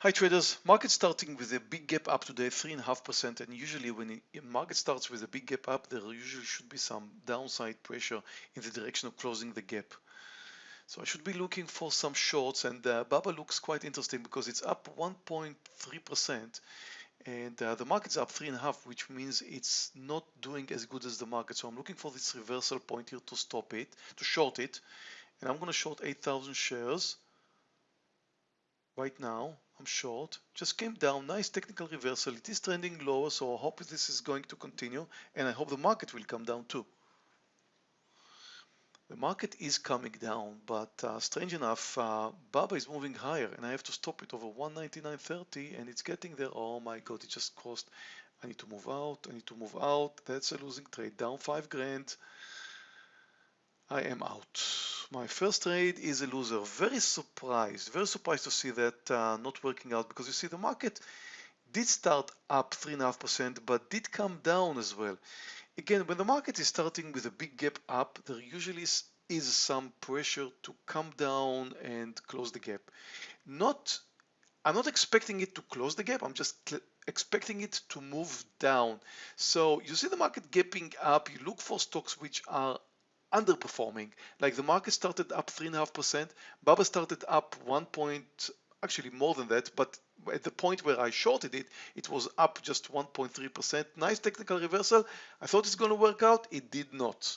Hi traders, market starting with a big gap up today, 3.5% and usually when a market starts with a big gap up, there usually should be some downside pressure in the direction of closing the gap. So I should be looking for some shorts and uh, BABA looks quite interesting because it's up 1.3% and uh, the market's up 3.5 which means it's not doing as good as the market. So I'm looking for this reversal point here to stop it, to short it and I'm going to short 8,000 shares right now I'm short. Just came down. Nice technical reversal. It is trending lower so I hope this is going to continue and I hope the market will come down too. The market is coming down but uh, strange enough uh, BABA is moving higher and I have to stop it over 199.30 and it's getting there. Oh my god it just crossed. I need to move out. I need to move out. That's a losing trade. Down five grand I am out my first trade is a loser. Very surprised, very surprised to see that uh, not working out because you see the market did start up 3.5% but did come down as well. Again, when the market is starting with a big gap up, there usually is, is some pressure to come down and close the gap. Not, I'm not expecting it to close the gap, I'm just expecting it to move down. So you see the market gapping up, you look for stocks which are underperforming. Like the market started up 3.5%, BABA started up 1 point, actually more than that, but at the point where I shorted it, it was up just 1.3%. Nice technical reversal. I thought it's going to work out. It did not.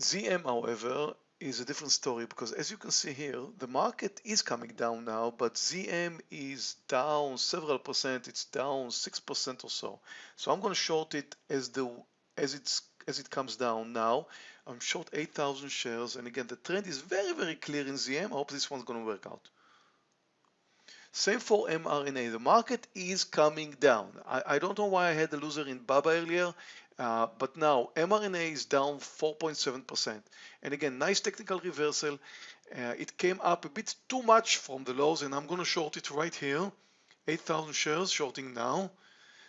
ZM, however, is a different story because as you can see here, the market is coming down now, but ZM is down several percent. It's down 6% or so. So I'm going to short it as the as it's as it comes down now. I'm short 8,000 shares. And again, the trend is very, very clear in ZM. I hope this one's going to work out. Same for mRNA. The market is coming down. I, I don't know why I had a loser in BABA earlier, uh, but now mRNA is down 4.7%. And again, nice technical reversal. Uh, it came up a bit too much from the lows, and I'm going to short it right here. 8,000 shares shorting now.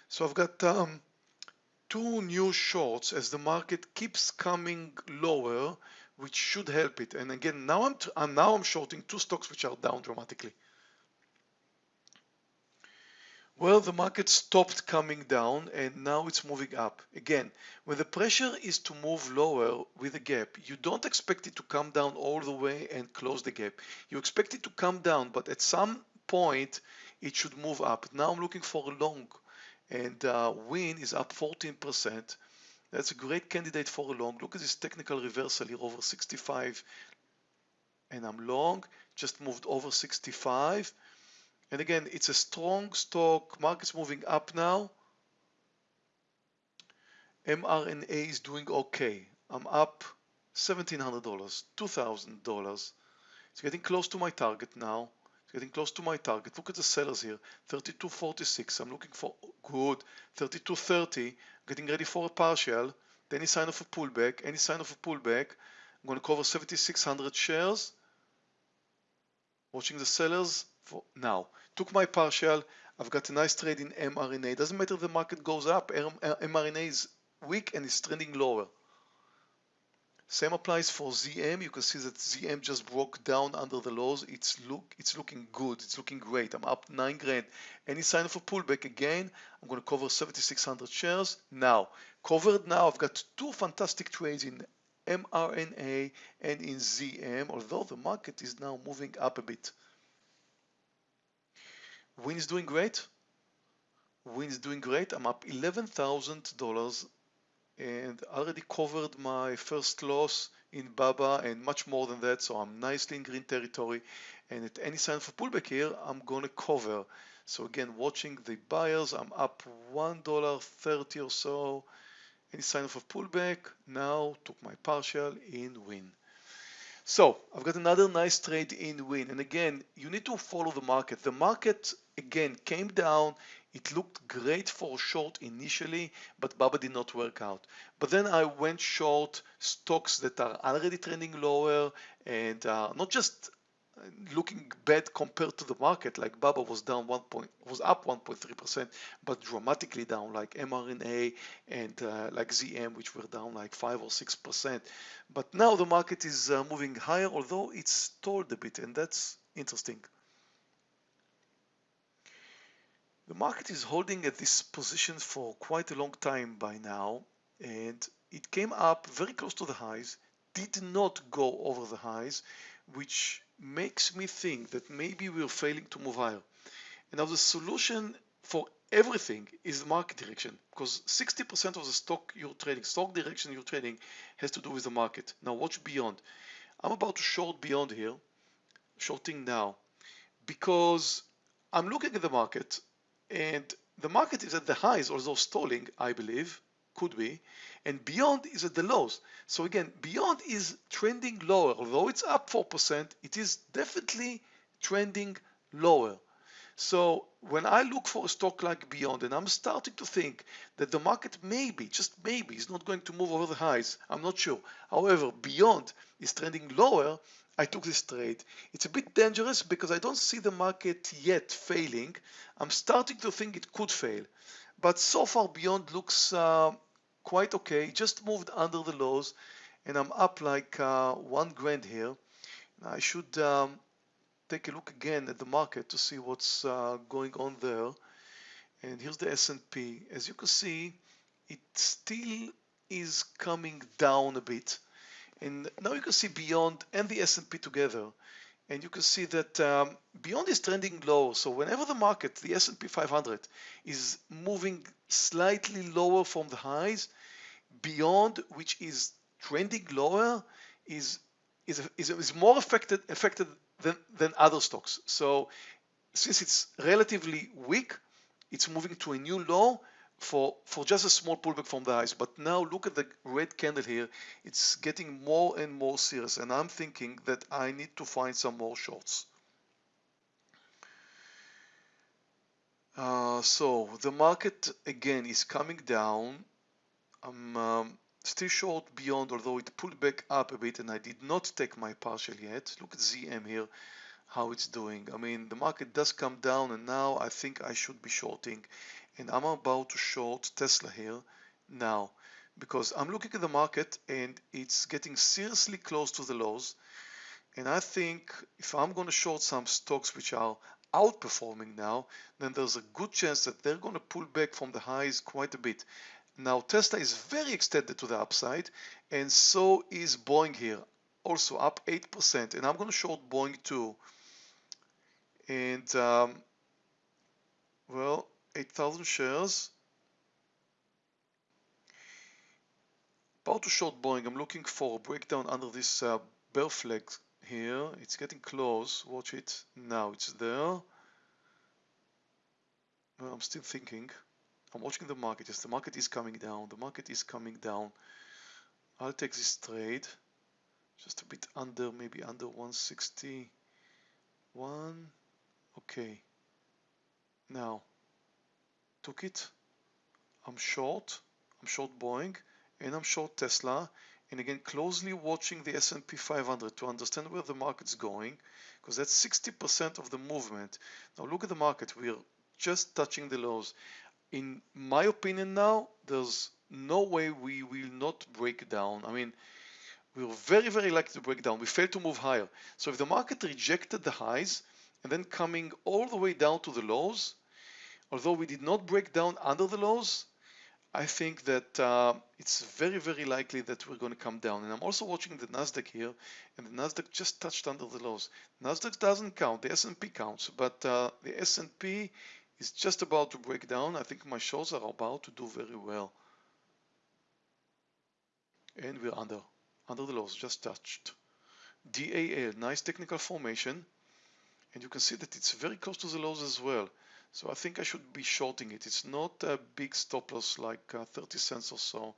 So I've got um, two new shorts as the market keeps coming lower which should help it. And again now I'm, I'm now I'm shorting two stocks which are down dramatically. Well the market stopped coming down and now it's moving up. Again when the pressure is to move lower with a gap you don't expect it to come down all the way and close the gap. You expect it to come down but at some point it should move up. Now I'm looking for a long and uh, Wynn is up 14%. That's a great candidate for a long. Look at this technical reversal here over 65 and I'm long, just moved over 65. And again, it's a strong stock, market's moving up now. mRNA is doing okay. I'm up $1,700, $2,000. It's getting close to my target now getting close to my target. Look at the sellers here, 32.46. I'm looking for good 32.30, getting ready for a partial. Any sign of a pullback, any sign of a pullback. I'm going to cover 7,600 shares. Watching the sellers for now. Took my partial. I've got a nice trade in mRNA. Doesn't matter if the market goes up. Uh, mRNA is weak and is trending lower. Same applies for ZM. You can see that ZM just broke down under the lows. It's look, it's looking good. It's looking great. I'm up nine grand. Any sign of a pullback again? I'm going to cover 7,600 shares now. Covered now. I've got two fantastic trades in mRNA and in ZM. Although the market is now moving up a bit. Wynn is doing great. Wynn is doing great. I'm up $11,000 and already covered my first loss in Baba and much more than that so I'm nicely in green territory. And at any sign of a pullback here I'm gonna cover. So again watching the buyers I'm up $1.30 or so. Any sign of a pullback? Now took my partial in Wynn. So I've got another nice trade in Wynn. And again you need to follow the market. The market again came down it looked great for short initially, but BABA did not work out. But then I went short stocks that are already trending lower and uh, not just looking bad compared to the market like BABA was down one point was up 1.3% but dramatically down like mRNA and uh, like ZM which were down like 5 or 6% but now the market is uh, moving higher although it's stalled a bit and that's interesting The market is holding at this position for quite a long time by now and it came up very close to the highs, did not go over the highs, which makes me think that maybe we're failing to move higher. And now the solution for everything is the market direction because 60% of the stock you're trading, stock direction you're trading has to do with the market. Now watch beyond. I'm about to short beyond here, shorting now, because I'm looking at the market and the market is at the highs, although stalling, I believe, could be, and beyond is at the lows. So again, beyond is trending lower. Although it's up 4%, it is definitely trending lower. So when I look for a stock like Beyond and I'm starting to think that the market maybe, just maybe, is not going to move over the highs, I'm not sure. However, Beyond is trending lower, I took this trade. It's a bit dangerous because I don't see the market yet failing. I'm starting to think it could fail. But so far Beyond looks uh, quite okay. Just moved under the lows and I'm up like uh, one grand here. I should um, take a look again at the market to see what's uh, going on there. And here's the S&P. As you can see, it still is coming down a bit. And now you can see Beyond and the S&P together. And you can see that um, Beyond is trending low. So whenever the market, the S&P 500, is moving slightly lower from the highs, Beyond, which is trending lower, is is, is, is more affected affected than, than other stocks. So since it's relatively weak, it's moving to a new low for, for just a small pullback from the highs. But now look at the red candle here. It's getting more and more serious. And I'm thinking that I need to find some more shorts. Uh, so the market again is coming down. I'm um, still short beyond, although it pulled back up a bit and I did not take my partial yet. Look at ZM here how it's doing. I mean, the market does come down and now I think I should be shorting and I'm about to short Tesla here now because I'm looking at the market and it's getting seriously close to the lows. And I think if I'm going to short some stocks which are outperforming now then there's a good chance that they're going to pull back from the highs quite a bit. Now Tesla is very extended to the upside and so is Boeing here also up 8% and I'm going to short Boeing too. And um, well 8,000 shares about to short Boeing I'm looking for a breakdown under this uh, bear flag here. It's getting close. Watch it. Now it's there. Well, I'm still thinking. I'm watching the market. Yes the market is coming down. The market is coming down. I'll take this trade. Just a bit under maybe under 161 okay. Now took it. I'm short I'm short Boeing and I'm short Tesla. And again closely watching the S&P 500 to understand where the market's going because that's 60% of the movement. Now look at the market. We're just touching the lows. In my opinion now there's no way we will not break down. I mean we were very very likely to break down. We failed to move higher. So if the market rejected the highs and then coming all the way down to the lows although we did not break down under the lows I think that uh, it's very very likely that we're going to come down. And I'm also watching the Nasdaq here and the Nasdaq just touched under the lows Nasdaq doesn't count the S&P counts but uh, the S&P is just about to break down. I think my shorts are about to do very well. And we're under under the lows just touched. DAL nice technical formation. And you can see that it's very close to the lows as well so I think I should be shorting it. It's not a big stop loss like uh, 30 cents or so.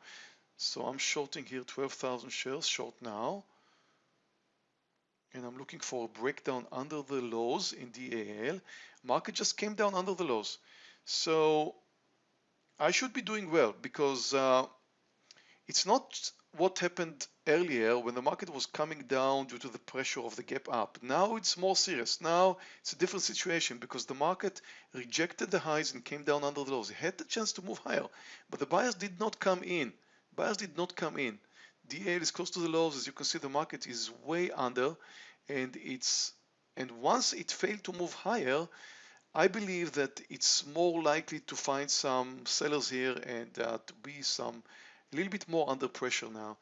So I'm shorting here 12,000 shares short now. And I'm looking for a breakdown under the lows in DAL market just came down under the lows. So I should be doing well because uh, it's not what happened earlier when the market was coming down due to the pressure of the gap up. Now it's more serious. Now it's a different situation because the market rejected the highs and came down under the lows. It had the chance to move higher, but the buyers did not come in. Buyers did not come in. DAL is close to the lows. As you can see, the market is way under and it's and once it failed to move higher, I believe that it's more likely to find some sellers here and uh, to be some a little bit more under pressure now.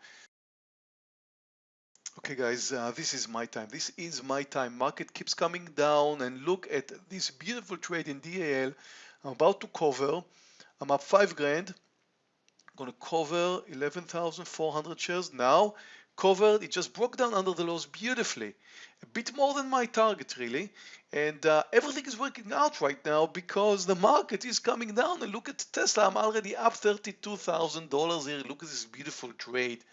Okay guys, uh, this is my time. This is my time. Market keeps coming down and look at this beautiful trade in DAL. I'm about to cover. I'm up five grand. I'm to cover 11,400 shares now. Covered, it just broke down under the lows beautifully. A bit more than my target really. And uh, everything is working out right now because the market is coming down. And look at Tesla, I'm already up $32,000 here. Look at this beautiful trade.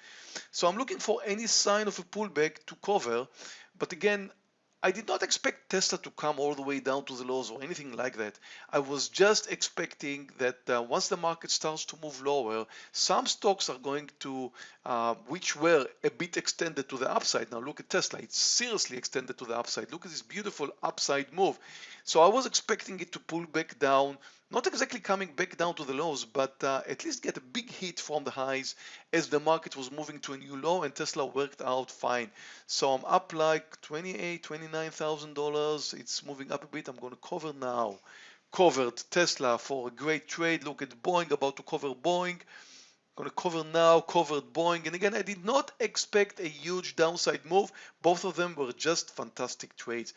So I'm looking for any sign of a pullback to cover. But again, I did not expect Tesla to come all the way down to the lows or anything like that. I was just expecting that uh, once the market starts to move lower, some stocks are going to, uh, which were a bit extended to the upside. Now look at Tesla, it's seriously extended to the upside. Look at this beautiful upside move. So I was expecting it to pull back down not exactly coming back down to the lows, but uh, at least get a big hit from the highs as the market was moving to a new low and Tesla worked out fine. So I'm up like 28, 29,000 dollars. It's moving up a bit. I'm going to cover now. Covered Tesla for a great trade. Look at Boeing about to cover Boeing. Going to cover now, covered Boeing. And again, I did not expect a huge downside move. Both of them were just fantastic trades.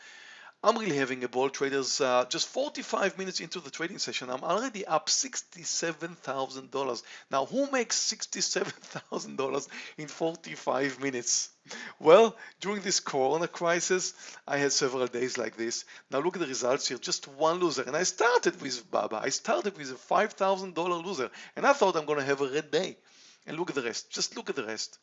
I'm really having a ball traders. Uh, just 45 minutes into the trading session, I'm already up $67,000. Now, who makes $67,000 in 45 minutes? Well, during this Corona crisis, I had several days like this. Now look at the results here, just one loser. And I started with Baba. I started with a $5,000 loser. And I thought I'm going to have a red day. And look at the rest. Just look at the rest.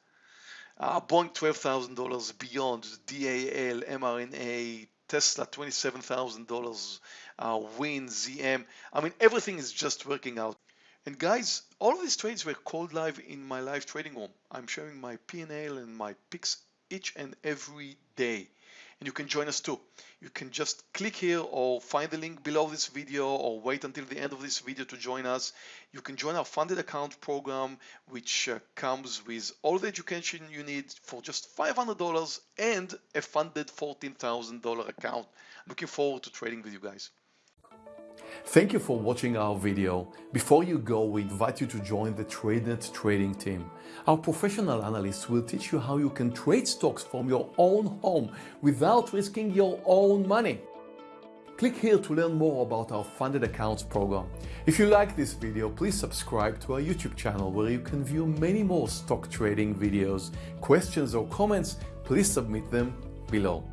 Uh, Boeing $12,000 beyond, DAL, mRNA, Tesla $27,000, uh, Wynn, ZM. I mean, everything is just working out. And guys, all these trades were called live in my live trading room. I'm sharing my P&L and my picks each and every day and you can join us too. You can just click here or find the link below this video or wait until the end of this video to join us. You can join our funded account program which uh, comes with all the education you need for just $500 and a funded $14,000 account. Looking forward to trading with you guys. Thank you for watching our video. Before you go, we invite you to join the TradeNet trading team. Our professional analysts will teach you how you can trade stocks from your own home without risking your own money. Click here to learn more about our funded accounts program. If you like this video, please subscribe to our YouTube channel where you can view many more stock trading videos. Questions or comments, please submit them below.